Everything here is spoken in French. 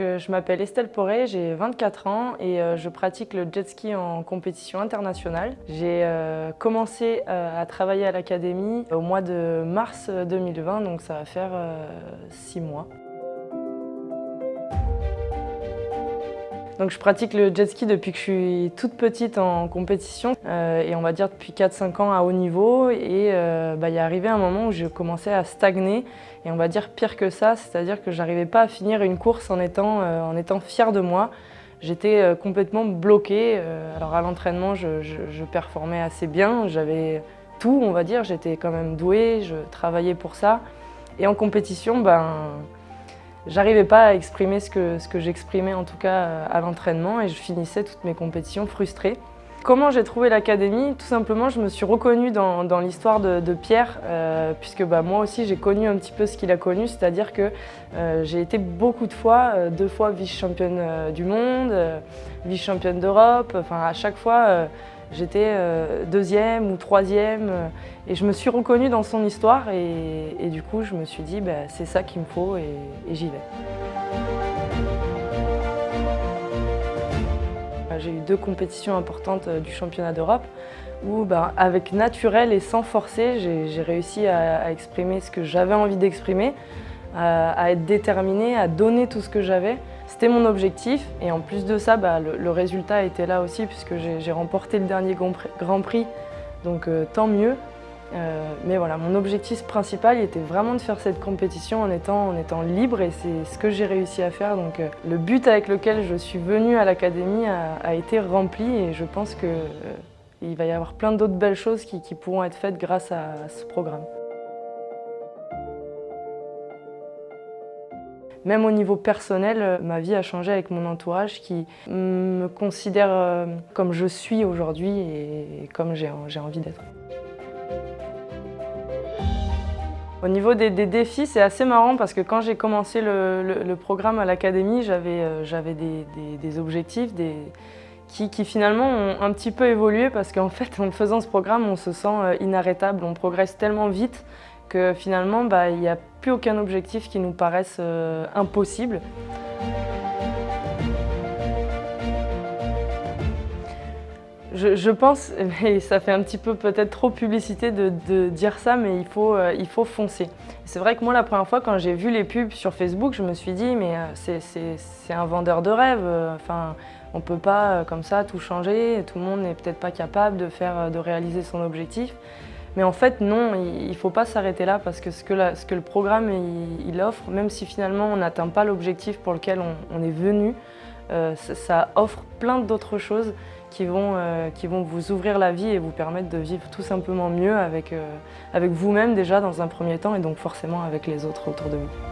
Je m'appelle Estelle Poré, j'ai 24 ans et euh, je pratique le jet ski en compétition internationale. J'ai euh, commencé euh, à travailler à l'académie au mois de mars 2020, donc ça va faire 6 mois. Donc je pratique le jet ski depuis que je suis toute petite en compétition et on va dire depuis 4-5 ans à haut niveau et bah, il est arrivé un moment où j'ai commencé à stagner et on va dire pire que ça, c'est-à-dire que j'arrivais pas à finir une course en étant, euh, en étant fière de moi. J'étais euh, complètement bloquée. Euh, alors à l'entraînement, je, je, performais assez bien, j'avais tout, on va dire, j'étais quand même douée, je travaillais pour ça. Et en compétition, ben, j'arrivais pas à exprimer ce que, ce que j'exprimais en tout cas à l'entraînement et je finissais toutes mes compétitions frustrée. Comment j'ai trouvé l'académie? Tout simplement, je me suis reconnue dans, l'histoire de, Pierre, euh, puisque bah, moi aussi j'ai connu un petit peu ce qu'il a connu, c'est-à-dire que euh, j'ai été beaucoup de fois, euh, deux fois vice-championne du monde, vice-championne d'Europe, enfin à chaque fois j'étais deuxième ou troisième, et je me suis reconnue dans son histoire, et, du coup je me suis dit bah, c'est ça qu'il me faut, et j'y vais. J'ai eu deux compétitions importantes euh, du championnat d'Europe où bah, avec naturel et sans forcer, j'ai réussi à, exprimer ce que j'avais envie d'exprimer, à, être déterminée, à donner tout ce que j'avais. C'était mon objectif et en plus de ça, bah, le, résultat était là aussi puisque j'ai remporté le dernier Grand Prix, donc euh, tant mieux. Euh, mais voilà, mon objectif principal était vraiment de faire cette compétition en étant, libre et c'est ce que j'ai réussi à faire. Donc euh, le but avec lequel je suis venue à l'académie a, été rempli et je pense qu'il va y avoir plein d'autres belles choses qui, pourront être faites grâce à, ce programme. Même au niveau personnel, ma vie a changé avec mon entourage qui me considère comme je suis aujourd'hui et comme j'ai envie d'être. Au niveau des, défis, c'est assez marrant parce que quand j'ai commencé le, programme à l'académie, j'avais euh, des, objectifs qui, finalement ont un petit peu évolué parce qu'en fait, en faisant ce programme, on se sent euh, inarrêtable, on progresse tellement vite que finalement, bah, il n'y a plus aucun objectif qui nous paraisse euh, impossible. Je, pense, et ça fait un petit peu peut-être trop publicité de, dire ça, mais il faut, euh, il faut foncer. C'est vrai que moi, la première fois, quand j'ai vu les pubs sur Facebook, je me suis dit, mais euh, c'est un vendeur de rêve. Euh, enfin, on ne peut pas comme ça tout changer. Tout le monde n'est peut-être pas capable de, faire, de réaliser son objectif. Mais en fait, non, il ne faut pas s'arrêter là parce que ce que, le programme offre, même si finalement on n'atteint pas l'objectif pour lequel on, est venu, ça offre plein d'autres choses qui vont, euh, qui vont vous ouvrir la vie et vous permettre de vivre tout simplement mieux avec, euh, avec vous-même déjà dans un premier temps et donc forcément avec les autres autour de vous.